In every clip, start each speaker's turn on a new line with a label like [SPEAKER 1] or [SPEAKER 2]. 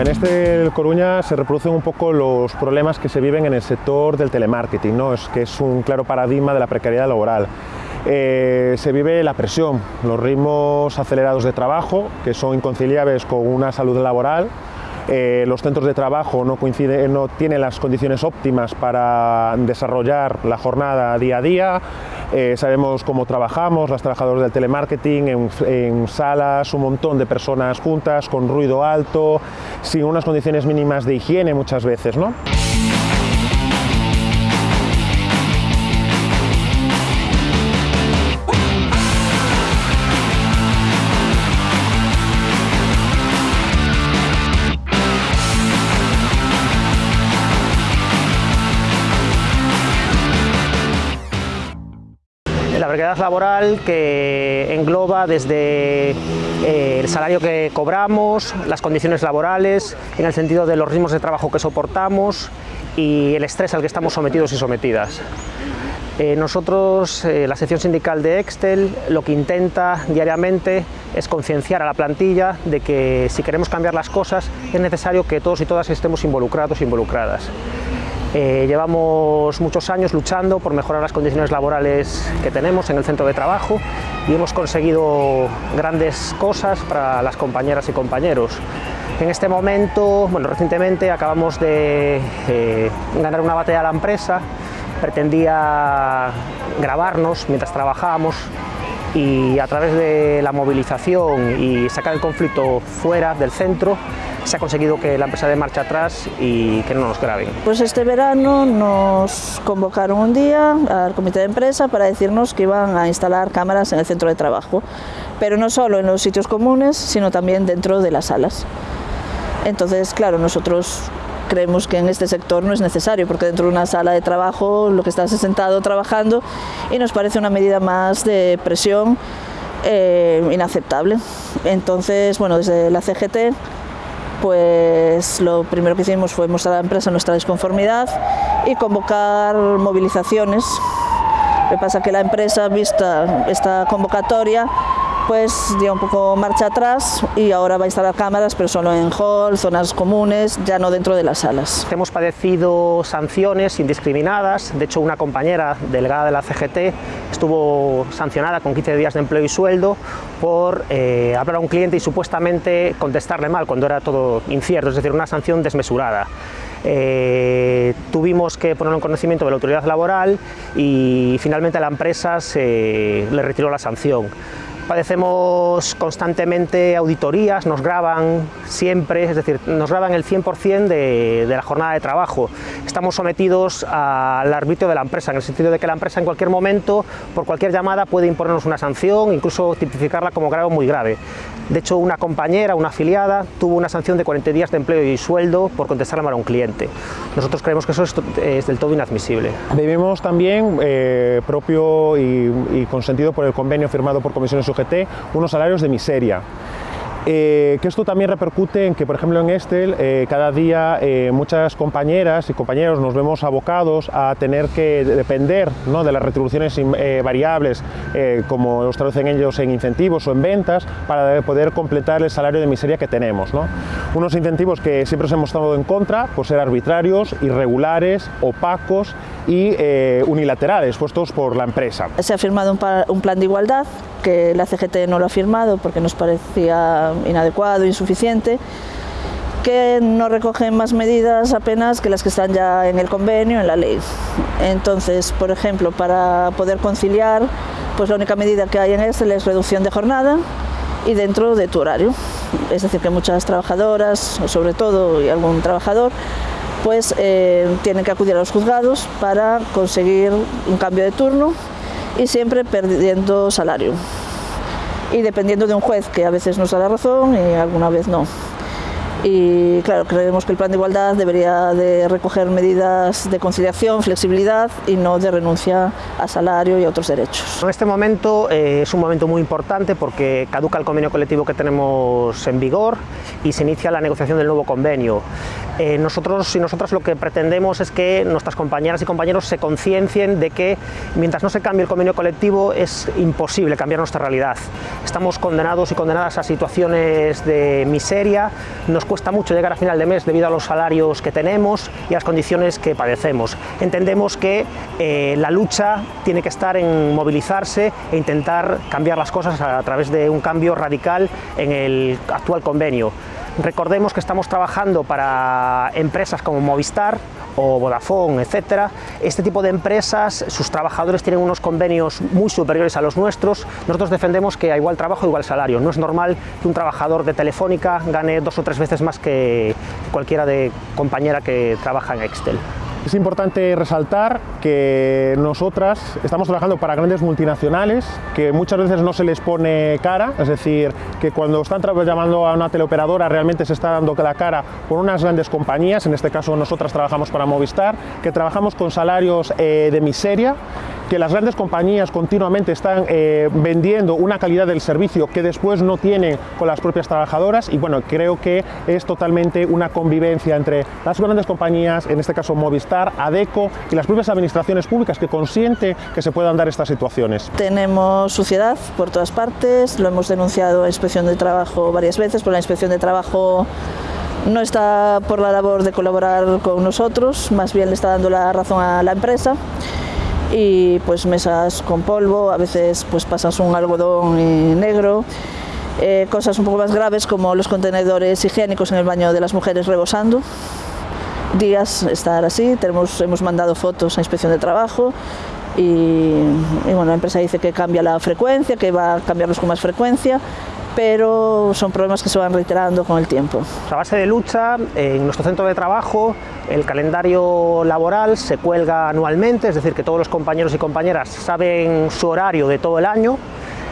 [SPEAKER 1] En este Coruña se reproducen un poco los problemas que se viven en el sector del telemarketing, ¿no? es, que es un claro paradigma de la precariedad laboral. Eh, se vive la presión, los ritmos acelerados de trabajo, que son inconciliables con una salud laboral, eh, los centros de trabajo no, no tienen las condiciones óptimas para desarrollar la jornada día a día, eh, sabemos cómo trabajamos, las trabajadoras del telemarketing, en, en, salas, un montón de personas juntas, con ruido alto, sin unas condiciones mínimas de higiene muchas veces. ¿no?
[SPEAKER 2] Precariedad laboral que engloba desde eh, el salario que cobramos, las condiciones laborales, en el sentido de los ritmos de trabajo que soportamos y el estrés al que estamos sometidos y sometidas. Eh, nosotros, eh, la sección sindical de Excel, lo que intenta diariamente es concienciar a la plantilla de que si queremos cambiar las cosas es necesario que todos y todas estemos involucrados e involucradas. Eh, llevamos muchos años luchando por mejorar las condiciones laborales que tenemos en el centro de trabajo y hemos conseguido grandes cosas para las compañeras y compañeros. En este momento, bueno, recientemente acabamos de eh, ganar una batalla a la empresa, pretendía grabarnos mientras trabajábamos y a través de la movilización y sacar el conflicto fuera del centro se ha conseguido que la empresa dé marcha atrás y que no nos graben.
[SPEAKER 3] Pues este verano nos convocaron un día al comité de empresa para decirnos que iban a instalar cámaras en el centro de trabajo, pero no solo en los sitios comunes, sino también dentro de las salas. Entonces, claro, nosotros creemos que en este sector no es necesario, porque dentro de una sala de trabajo lo que estás es sentado trabajando y nos parece una medida más de presión eh, inaceptable. Entonces, bueno, desde la CGT pues lo primero que hicimos fue mostrar a la empresa nuestra desconformidad y convocar movilizaciones. Lo que pasa que la empresa, vista esta convocatoria, pues dio un poco marcha atrás y ahora va a instalar cámaras, pero solo en hall, zonas comunes, ya no dentro de las salas.
[SPEAKER 2] Hemos padecido sanciones indiscriminadas, de hecho una compañera delegada de la CGT estuvo sancionada con 15 días de empleo y sueldo por eh, hablar a un cliente y supuestamente contestarle mal cuando era todo incierto, es decir, una sanción desmesurada. Eh, tuvimos que ponerlo en conocimiento de la autoridad laboral y finalmente la empresa se, le retiró la sanción. Padecemos constantemente auditorías, nos graban siempre, es decir, nos graban el 100% de, de la jornada de trabajo. Estamos sometidos al arbitrio de la empresa, en el sentido de que la empresa en cualquier momento, por cualquier llamada, puede imponernos una sanción, incluso tipificarla como grave o muy grave. De hecho, una compañera, una afiliada, tuvo una sanción de 40 días de empleo y sueldo por contestarle mal a un cliente. Nosotros creemos que eso es, del todo inadmisible.
[SPEAKER 1] Vivimos también, eh, propio y, y consentido por el convenio firmado por Comisiones UGT, unos salarios de miseria. Eh, que esto también repercute en que, por ejemplo, en Estel, eh, cada día eh, muchas compañeras y compañeros nos vemos abocados a tener que depender ¿no? de las retribuciones variables, como los traducen ellos en incentivos o en ventas, para poder completar el salario de miseria que tenemos. ¿no? Unos incentivos que siempre os hemos estado en contra por ser arbitrarios, irregulares, opacos y eh, unilaterales, puestos por la empresa.
[SPEAKER 3] Se ha firmado un, un plan de igualdad que la CGT no lo ha firmado porque nos parecía inadecuado, insuficiente, que no recogen más medidas apenas que las que están ya en el convenio, en la ley. Entonces, por ejemplo, para poder conciliar, pues la única medida que hay en este es reducción de jornada y dentro de tu horario. Es decir, que muchas trabajadoras, sobre todo y algún trabajador, pues eh, tienen que acudir a los juzgados para conseguir un cambio de turno y siempre perdiendo salario. Y dependiendo de un juez que a veces nos da la razón y alguna vez no. Y claro, creemos que el plan de igualdad debería de recoger medidas de conciliación, flexibilidad y no de renuncia a salario y a otros derechos.
[SPEAKER 2] En este momento eh, es un momento muy importante porque caduca el convenio colectivo que tenemos en vigor y se inicia la negociación del nuevo convenio. eh, nosotros y nosotras lo que pretendemos es que nuestras compañeras y compañeros se conciencien de que mientras no se cambie el convenio colectivo es imposible cambiar nuestra realidad. Estamos condenados y condenadas a situaciones de miseria, nos cuesta mucho llegar a final de mes debido a los salarios que tenemos y a las condiciones que padecemos. Entendemos que eh, la lucha tiene que estar en movilizarse e intentar cambiar las cosas a través de un cambio radical en el actual convenio. Recordemos que estamos trabajando para empresas como Movistar o Vodafone, etcétera. Este tipo de empresas, sus trabajadores tienen unos convenios muy superiores a los nuestros. Nosotros defendemos que a igual trabajo, igual salario. No es normal que un trabajador de Telefónica gane dos o tres veces más que cualquiera de compañera que trabaja en Excel.
[SPEAKER 1] Es importante resaltar que nosotras estamos trabajando para grandes multinacionales que muchas veces no se les pone cara, es decir, que cuando están llamando a una teleoperadora realmente se está dando la cara por unas grandes compañías, en este caso nosotras trabajamos para Movistar, que trabajamos con salarios eh, de miseria, que las grandes compañías continuamente están eh, vendiendo una calidad del servicio que después no tienen con las propias trabajadoras y bueno, creo que es totalmente una convivencia entre las grandes compañías, en este caso Movistar, ADECO y las propias administraciones públicas que consiente que se puedan dar estas situaciones.
[SPEAKER 3] Tenemos suciedad por todas partes, lo hemos denunciado a Inspección de Trabajo varias veces, por la Inspección de Trabajo no está por la labor de colaborar con nosotros, más bien le está dando la razón a la empresa y pues mesas con polvo, a veces pues pasas un algodón negro, eh, cosas un poco más graves como los contenedores higiénicos en el baño de las mujeres rebosando, días estar así, tenemos, hemos mandado fotos a inspección de trabajo y, y bueno, la empresa dice que cambia la frecuencia, que va a cambiarlos con más frecuencia, pero son problemas que se van reiterando con el tiempo.
[SPEAKER 2] A base de lucha, en nuestro centro de trabajo, el calendario laboral se cuelga anualmente, es decir, que todos los compañeros y compañeras saben su horario de todo el año,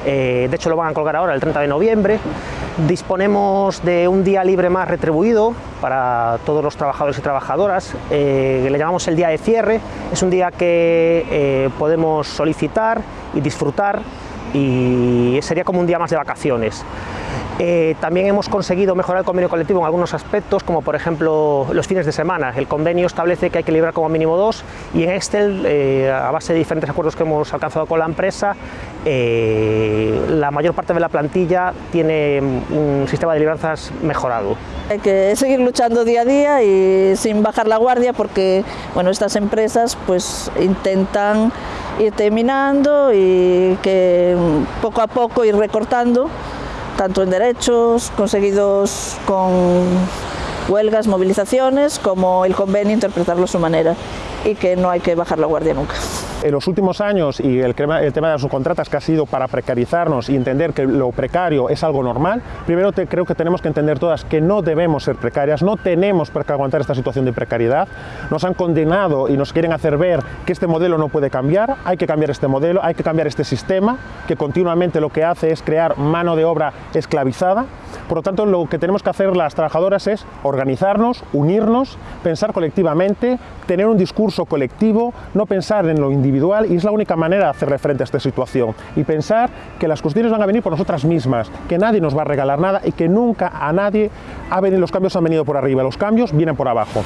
[SPEAKER 2] eh, de hecho lo van a colgar ahora el 30 de noviembre. Disponemos de un día libre más retribuido para todos los trabajadores y trabajadoras, eh, le llamamos el día de cierre, es un día que eh, podemos solicitar y disfrutar y sería como un día más de vacaciones. Eh, también hemos conseguido mejorar el convenio colectivo en algunos aspectos, como por ejemplo los fines de semana. El convenio establece que hay que librar como mínimo dos y en Excel, eh, a base de diferentes acuerdos que hemos alcanzado con la empresa, eh, la mayor parte de la plantilla tiene un sistema de libranzas mejorado.
[SPEAKER 3] Hay que seguir luchando día a día y sin bajar la guardia porque bueno, estas empresas pues intentan ir terminando y que poco a poco ir recortando, tanto en derechos conseguidos con huelgas, movilizaciones, como el convenio interpretarlo a su manera y que no hay que bajar la guardia nunca.
[SPEAKER 1] En los últimos años y el, tema de las subcontratas que ha sido para precarizarnos y entender que lo precario es algo normal, primero creo que tenemos que entender todas que no debemos ser precarias, no tenemos por qué aguantar esta situación de precariedad, nos han condenado y nos quieren hacer ver que este modelo no puede cambiar, hay que cambiar este modelo, hay que cambiar este sistema que continuamente lo que hace es crear mano de obra esclavizada, por lo tanto lo que tenemos que hacer las trabajadoras es organizarnos, unirnos, pensar colectivamente, tener un discurso colectivo, no pensar en lo individual individual y es la única manera de hacerle frente a esta situación y pensar que las cuestiones van a venir por nosotras mismas, que nadie nos va a regalar nada y que nunca a nadie ha venido, los cambios han venido por arriba, los cambios vienen por abajo.